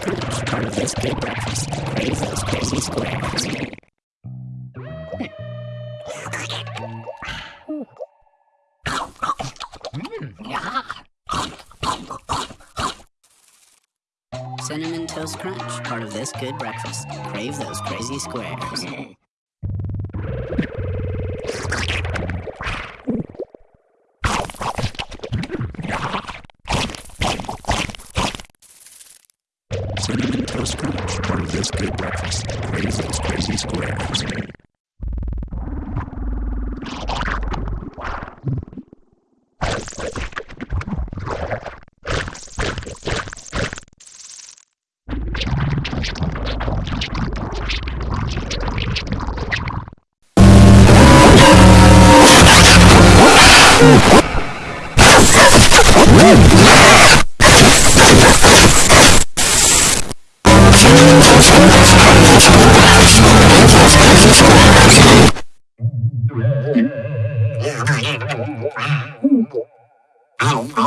Crunch, part of this good breakfast. Crave those crazy squares. Cinnamon Toast Crunch, part of this good breakfast. Crave those crazy squares. breakfast. Crave those crazy squares.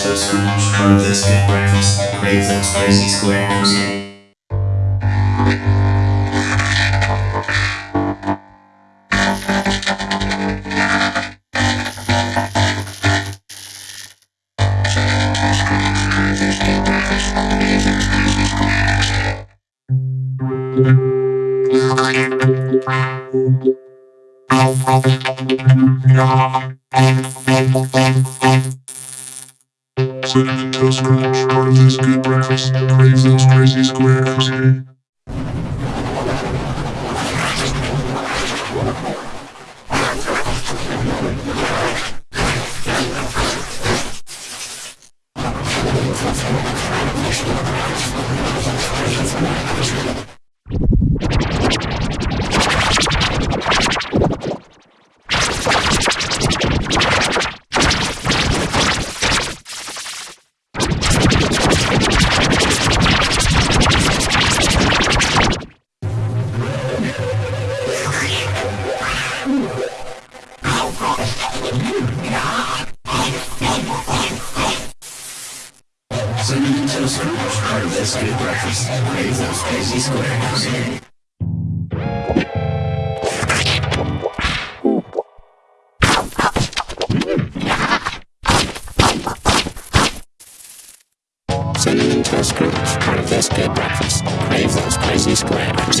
Crunch, part of this good breakfast. Crave those crazy squares. Squares. Cinnamon Toast Crunch, part of this good breakfast. Crave those crazy squares. Cinnamon Toast Crunch, this good breakfast. Those crazy squares. Cinnamon Toast Crunch, this good breakfast. Those crazy squares.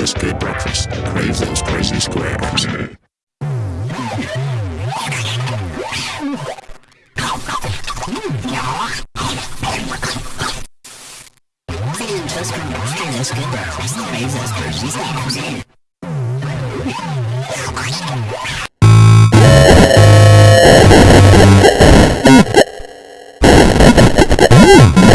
this good breakfast. Crave those crazy squares. Good breakfast. Crave those crazy squares. Mm-hmm.